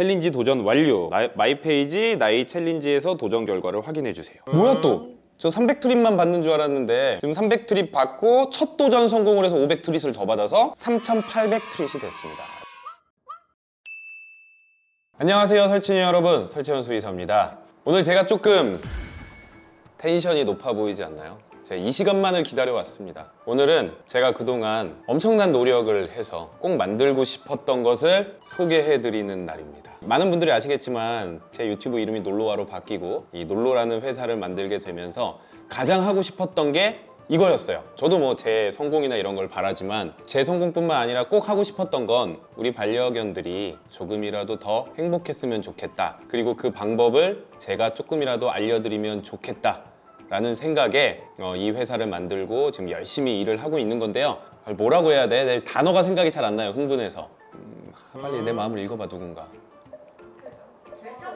challenge 도전 완료. 나- my page 나의 challenge에서 도전 결과를 확인해 주세요. 뭐야 또? 저 300treat만 받는 줄 알았는데 지금 300treat 받고 첫 도전 성공을 해서 500treat을 더 받아서 3800treat이 됐습니다. 안녕하세요 설친이 여러분. 설채현 수의사입니다. 오늘 제가 조금 tension이 높아 보이지 않나요? 제가 이 시간만을 기다려왔습니다. 오늘은 제가 그동안 엄청난 노력을 해서 꼭 만들고 싶었던 것을 소개해드리는 날입니다. 많은 분들이 아시겠지만 제 유튜브 이름이 놀로와로 바뀌고 이 놀로라는 회사를 만들게 되면서 가장 하고 싶었던 게 이거였어요. 저도 뭐 제 성공이나 이런 걸 바라지만 제 성공뿐만 아니라 꼭 하고 싶었던 건 우리 반려견들이 조금이라도 더 행복했으면 좋겠다. 그리고 그 방법을 제가 조금이라도 알려드리면 좋겠다 라는 생각에 어, 이 회사를 만들고 지금 열심히 일을 하고 있는 건데요. 아, 뭐라고 해야 돼? 내 단어가 생각이 잘 안 나요 흥분해서. 음, 빨리 내 마음을 읽어봐 누군가.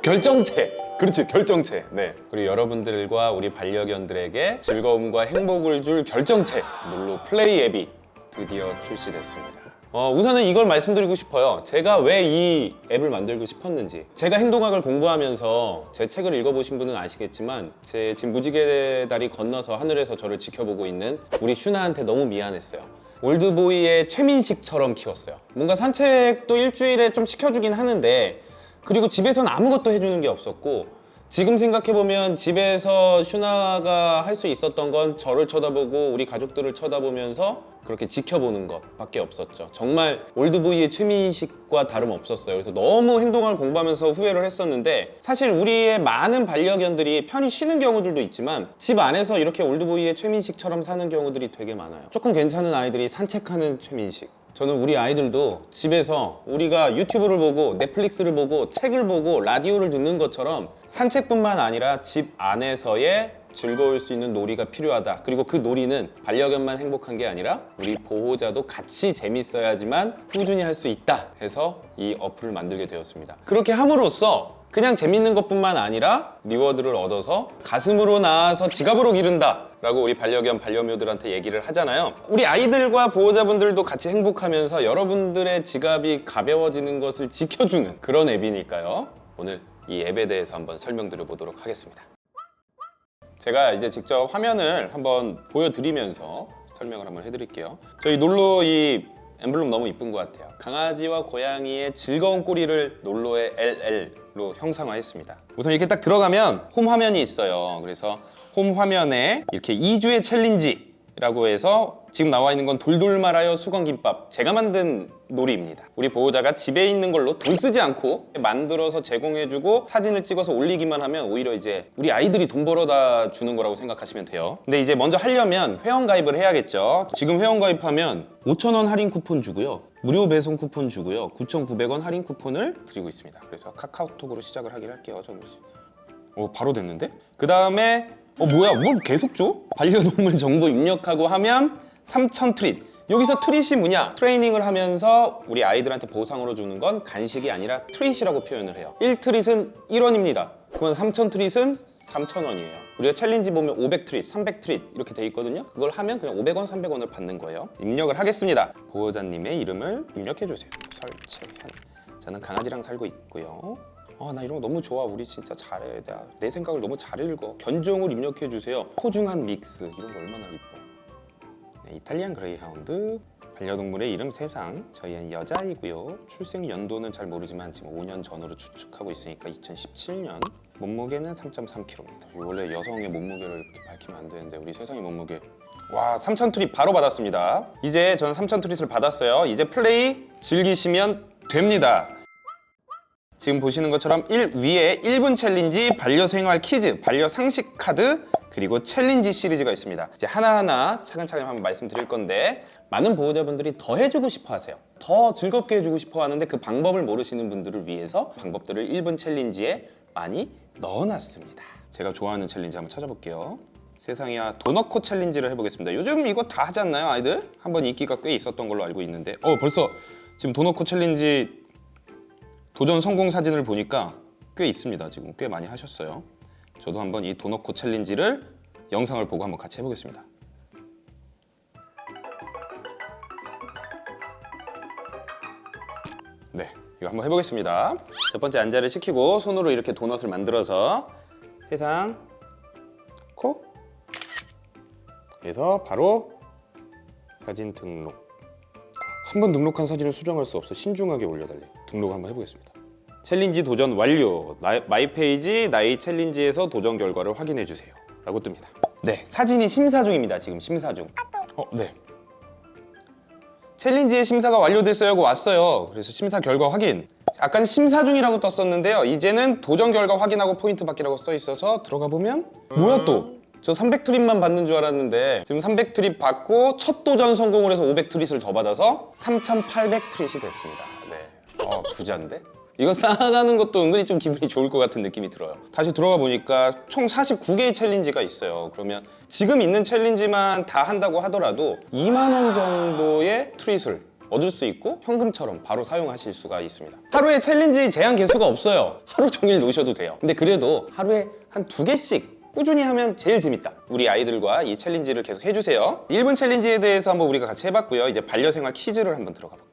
결정체. 그렇지 결정체. 네. 그리고 여러분들과 우리 반려견들에게 즐거움과 행복을 줄 결정체. 놀로 플레이 앱이 드디어 출시됐습니다 어, 우선은 이걸 말씀드리고 싶어요. 제가 왜 이 앱을 만들고 싶었는지. 제가 행동학을 공부하면서 제 책을 읽어보신 분은 아시겠지만 제 지금 무지개 다리 건너서 하늘에서 저를 지켜보고 있는 우리 슈나한테 너무 미안했어요. 올드보이의 최민식처럼 키웠어요. 뭔가 산책도 일주일에 좀 시켜주긴 하는데 그리고 집에서는 아무것도 해주는 게 없었고 지금 생각해보면 집에서 슈나가 할 수 있었던 건 저를 쳐다보고 우리 가족들을 쳐다보면서 그렇게 지켜보는 것밖에 없었죠. 정말 올드보이의 최민식과 다름없었어요. 그래서 너무 행동을 공부하면서 후회를 했었는데 사실 우리의 많은 반려견들이 편히 쉬는 경우들도 있지만 집 안에서 이렇게 올드보이의 최민식처럼 사는 경우들이 되게 많아요. 조금 괜찮은 아이들이 산책하는 최민식. 저는 우리 아이들도 집에서 우리가 유튜브를 보고 넷플릭스를 보고 책을 보고 라디오를 듣는 것처럼 산책뿐만 아니라 집 안에서의 즐거울 수 있는 놀이가 필요하다. 그리고 그 놀이는 반려견만 행복한 게 아니라 우리 보호자도 같이 재밌어야지만 꾸준히 할 수 있다 해서 이 어플을 만들게 되었습니다. 그렇게 함으로써 그냥 재밌는 것뿐만 아니라 리워드를 얻어서 가슴으로 나아서 지갑으로 기른다 라고 우리 반려견 반려묘들한테 얘기를 하잖아요. 우리 아이들과 보호자분들도 같이 행복하면서 여러분들의 지갑이 가벼워지는 것을 지켜주는 그런 앱이니까요. 오늘 이 앱에 대해서 한번 설명드려 보도록 하겠습니다 제가 이제 직접 화면을 한번 보여드리면서 설명을 한번 해드릴게요. 저희 놀로 이 엠블럼 너무 이쁜 것 같아요. 강아지와 고양이의 즐거운 꼬리를 놀로의 LL로 형상화했습니다. 우선 이렇게 딱 들어가면 홈 화면이 있어요. 그래서 홈 화면에 이렇게 이 주의 challenge 라고 해서 지금 나와 있는 건 돌돌 말아요 수건김밥. 제가 만든 놀이입니다. 우리 보호자가 집에 있는 걸로 돈 쓰지 않고 만들어서 제공해주고 사진을 찍어서 올리기만 하면 오히려 이제 우리 아이들이 돈 벌어다 주는 거라고 생각하시면 돼요. 근데 이제 먼저 하려면 회원가입을 해야겠죠. 지금 회원가입하면 5,000원 할인 쿠폰 주고요. 무료 배송 쿠폰 주고요. 9,900원 할인 쿠폰을 드리고 있습니다. 그래서 카카오톡으로 시작을 하긴 할게요 저는 오 바로 됐는데? 그 다음에 어 뭐야? 뭘 계속 줘? 반려동물 정보 입력하고 하면 3,000 treat. 여기서 treat이 뭐냐? 트레이닝을 하면서 우리 아이들한테 보상으로 주는 건 간식이 아니라 treat이라고 표현을 해요. 1treat은 1원입니다. 그러면 3,000 treat은 3,000원이에요. 우리가 challenge 보면 500treat, 300treat 이렇게 돼 있거든요. 그걸 하면 그냥 500원, 300원을 받는 거예요. 입력을 하겠습니다. 보호자님의 이름을 입력해 주세요. 설채현 저는 강아지랑 살고 있고요 아, 나 이런 거 너무 좋아. 우리 진짜 잘해. 내가 내 생각을 너무 잘 읽어. 견종을 입력해 주세요. 소중한 믹스. 이런 거 얼마나 이뻐. 네, 이탈리안 그레이하운드. 반려동물의 이름 세상. 저희는 여자이고요. 출생 연도는 잘 모르지만 지금 5년 전으로 추측하고 있으니까 2017년. 몸무게는 3.3kg입니다. 원래 여성의 몸무게를 이렇게 밝히면 안 되는데 우리 세상의 몸무게 와 3,000 treat 바로 받았습니다. 이제 저는 3,000 treat을 받았어요. 이제 플레이 즐기시면 됩니다. 지금 보시는 것처럼 1 위에 1분 challenge, 반려생활 퀴즈, 반려상식 카드 그리고 challenge 시리즈가 있습니다. 이제 하나하나 차근차근 한번 말씀드릴 건데 많은 보호자분들이 더 해주고 싶어 하세요. 더 즐겁게 해주고 싶어 하는데 그 방법을 모르시는 분들을 위해서 방법들을 1분 challenge에 많이 넣어놨습니다. 제가 좋아하는 challenge 한번 찾아볼게요. 세상이야 도넛코 challenge를 해보겠습니다. 요즘 이거 다 하지 않나요 아이들? 한번 인기가 꽤 있었던 걸로 알고 있는데. 어 벌써 지금 도넛코 challenge 도전 성공 사진을 보니까 꽤 있습니다. 지금 꽤 많이 하셨어요. 저도 한번 이 도넛코 challenge를 영상을 보고 한번 같이 해보겠습니다. 네 이거 한번 해보겠습니다. 첫 번째 앉아를 시키고 손으로 이렇게 도넛을 만들어서 세상 코 그래서 바로 사진 등록. 한 번 등록한 사진을 수정할 수 없어 신중하게 올려달래. 등록 한번 해보겠습니다 challenge 도전 완료. 나, my page 나의 challenge에서 도전 결과를 확인해 주세요. 라고 뜹니다. 네 사진이 심사 중입니다 지금 심사 중. 어, 네. challenge의 심사가 완료됐어요 하고 왔어요. 그래서 심사 결과 확인. 아까 심사 중이라고 떴었는데요. 이제는 도전 결과 확인하고 포인트 받기라고 써 있어서 들어가 보면 뭐야 또? 저 300treat만 받는 줄 알았는데 지금 300treat 받고 첫 도전 성공을 해서 500treat을 더 받아서 3,800treat이 됐습니다. 네. 어 부자인데? 이거 쌓아가는 것도 은근히 좀 기분이 좋을 것 같은 느낌이 들어요. 다시 들어가 보니까 총 49개의 challenge가 있어요. 그러면 지금 있는 challenge만 다 한다고 하더라도 2만 원 정도의 treat을 얻을 수 있고 현금처럼 바로 사용하실 수가 있습니다. 하루에 challenge 제한 개수가 없어요. 하루 종일 노셔도 돼요. 근데 그래도 하루에 한 두 개씩 꾸준히 하면 제일 재밌다. 우리 아이들과 이 challenge를 계속 해주세요. 1분 challenge에 대해서 한번 우리가 같이 해봤고요. 이제 반려생활 퀴즈를 한번 들어가 볼게요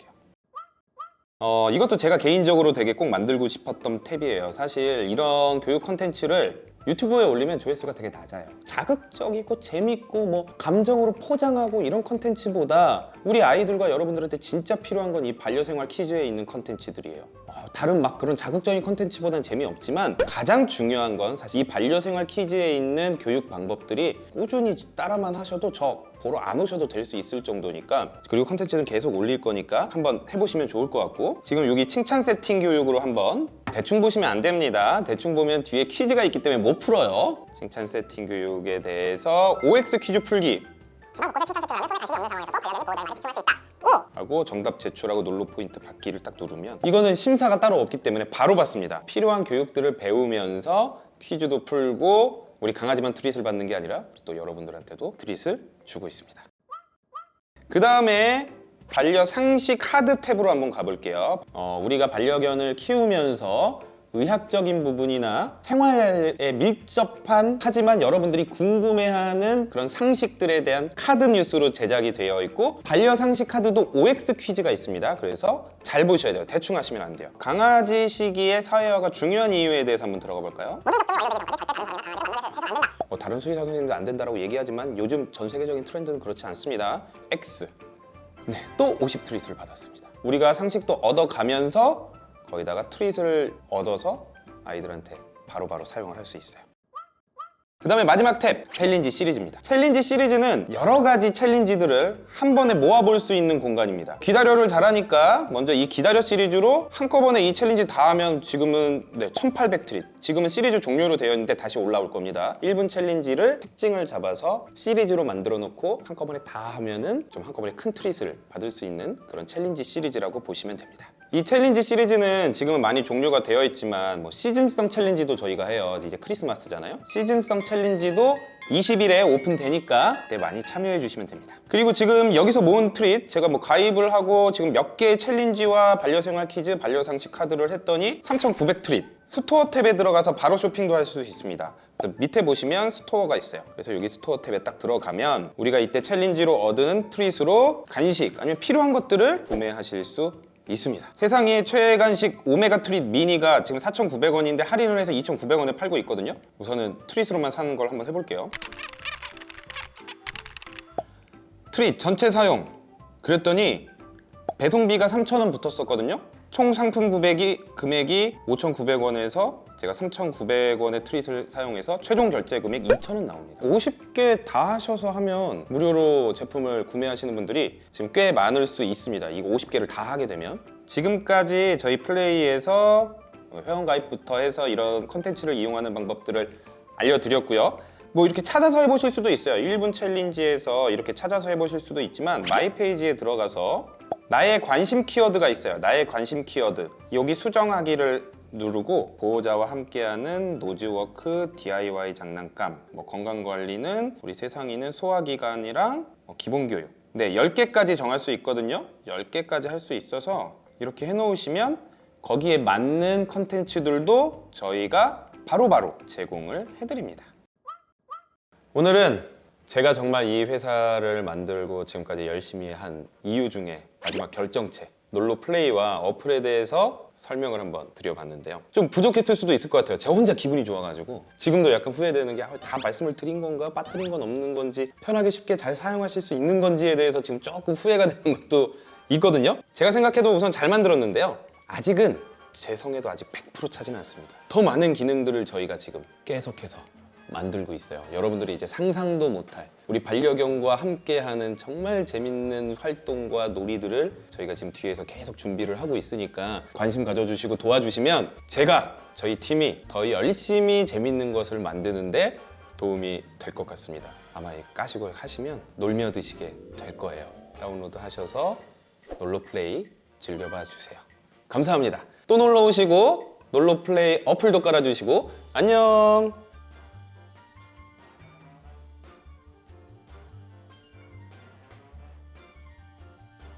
어, 이것도 제가 개인적으로 되게 꼭 만들고 싶었던 탭이에요. 사실 이런 교육 컨텐츠를 유튜브에 올리면 조회수가 되게 낮아요. 자극적이고 재밌고 뭐 감정으로 포장하고 이런 컨텐츠보다 우리 아이들과 여러분들한테 진짜 필요한 건 이 반려생활 퀴즈에 있는 컨텐츠들이에요. 어, 다른 막 그런 자극적인 컨텐츠보다는 재미없지만 가장 중요한 건 사실 이 반려생활 퀴즈에 있는 교육 방법들이 꾸준히 따라만 하셔도 저 보러 안 오셔도 될 수 있을 정도니까 그리고 컨텐츠는 계속 올릴 거니까 한번 해보시면 좋을 것 같고 지금 여기 칭찬 세팅 교육으로 한번 대충 보시면 안 됩니다. 대충 보면 뒤에 퀴즈가 있기 때문에 못 풀어요. 칭찬 세팅 교육에 대해서 OX 퀴즈 풀기. 지방 곳곳에 칭찬 세팅을 하면 손에 관심이 없는 상황에서도 반려견이 보호자를 많이 집중할 수 있다. 하고 정답 제출하고 놀로 포인트 받기를 딱 누르면 이거는 심사가 따로 없기 때문에 바로 받습니다. 필요한 교육들을 배우면서 퀴즈도 풀고 우리 강아지만 트릿을 받는 게 아니라 또 여러분들한테도 트릿을 주고 있습니다. 그 다음에 반려 상식 하드 탭으로 한번 가볼게요. 어, 우리가 반려견을 키우면서 의학적인 부분이나 생활에 밀접한 하지만 여러분들이 궁금해하는 그런 상식들에 대한 카드 뉴스로 제작이 되어 있고 반려 상식 카드도 OX 퀴즈가 있습니다. 그래서 잘 보셔야 돼요. 대충 하시면 안 돼요. 강아지 시기의 사회화가 중요한 이유에 대해서 한번 들어가 볼까요? 뭐 다른 수의사 선생님도 안 된다고 얘기하지만 요즘 전 세계적인 트렌드는 그렇지 않습니다. X. 네, 또 50 treat을 받았습니다. 우리가 상식도 얻어가면서 거기다가 treat을 얻어서 아이들한테 바로바로 사용을 할 수 있어요. 그 다음에 마지막 탭 챌린지 시리즈입니다. 챌린지 시리즈는 여러 가지 챌린지들을 한 번에 모아볼 수 있는 공간입니다. 기다려를 잘하니까 먼저 이 기다려 시리즈로 한꺼번에 이 챌린지 다 하면 지금은 네, 1800 treat 지금은 시리즈 종료로 되어 있는데 다시 올라올 겁니다. 1분 챌린지를 특징을 잡아서 시리즈로 만들어 놓고 한꺼번에 다 하면은 좀 한꺼번에 큰 treat을 받을 수 있는 그런 챌린지 시리즈라고 보시면 됩니다. 이 챌린지 시리즈는 지금은 많이 종료가 되어 있지만 뭐 시즌성 챌린지도 저희가 해요. 이제 크리스마스잖아요. 시즌성 챌린지도 20일에 오픈되니까 그때 많이 참여해 주시면 됩니다. 그리고 지금 여기서 모은 treat 제가 뭐 가입을 하고 지금 몇 개의 챌린지와 반려생활 퀴즈 반려상식 카드를 했더니 3,900 treat 스토어 탭에 들어가서 바로 쇼핑도 할 수 있습니다. 그래서 밑에 보시면 스토어가 있어요. 그래서 여기 스토어 탭에 딱 들어가면 우리가 이때 챌린지로 얻은 treat으로 간식 아니면 필요한 것들을 구매하실 수 있습니다. 세상에 최간식 오메가 트릿 미니가 지금 4,900원인데 할인을 해서 2,900원에 팔고 있거든요. 우선은 트릿으로만 사는 걸 한번 해볼게요. 트릿 전체 사용. 그랬더니 배송비가 3,000원 붙었었거든요 총 상품 구매기 금액이 5,900원에서 제가 3,900원의 트릿을 사용해서 최종 결제 금액 2,000원 나옵니다. 50개 다 하셔서 하면 무료로 제품을 구매하시는 분들이 지금 꽤 많을 수 있습니다. 이거 50개를 다 하게 되면. 지금까지 저희 플레이에서 회원가입부터 해서 이런 컨텐츠를 이용하는 방법들을 알려드렸고요. 뭐 이렇게 찾아서 해보실 수도 있어요. 1분 챌린지에서 이렇게 찾아서 해보실 수도 있지만 my page에 들어가서 나의 관심 키워드가 있어요. 나의 관심 키워드. 여기 수정하기를 누르고 보호자와 함께하는 nose work, DIY 장난감, 뭐 건강관리는 우리 세상이는 소화기관이랑 뭐 기본교육. 네, 10개까지 정할 수 있거든요. 10개까지 할 수 있어서 이렇게 해놓으시면 거기에 맞는 컨텐츠들도 저희가 바로바로 제공을 해드립니다. 오늘은 제가 정말 이 회사를 만들고 지금까지 열심히 한 이유 중에 마지막 결정체 놀로 플레이와 어플에 대해서 설명을 한번 드려봤는데요. 좀 부족했을 수도 있을 것 같아요. 저 혼자 기분이 좋아가지고 지금도 약간 후회되는 게 다 말씀을 드린 건가 빠뜨린 건 없는 건지 편하게 쉽게 잘 사용하실 수 있는 건지에 대해서 지금 조금 후회가 되는 것도 있거든요. 제가 생각해도 우선 잘 만들었는데요. 아직은 제 성에도 아직 100% 차지는 않습니다. 더 많은 기능들을 저희가 지금 계속해서 만들고 있어요. 여러분들이 이제 상상도 못할 우리 반려견과 함께하는 정말 재밌는 활동과 놀이들을 저희가 지금 뒤에서 계속 준비를 하고 있으니까 관심 가져주시고 도와주시면 제가 저희 팀이 더 열심히 재밌는 것을 만드는데 도움이 될 것 같습니다. 아마 이 까시고 하시면 놀며 드시게 될 거예요. 다운로드 하셔서 놀러 플레이 즐겨봐 주세요. 감사합니다. 또 놀러 오시고 놀러 플레이 어플도 깔아주시고 안녕.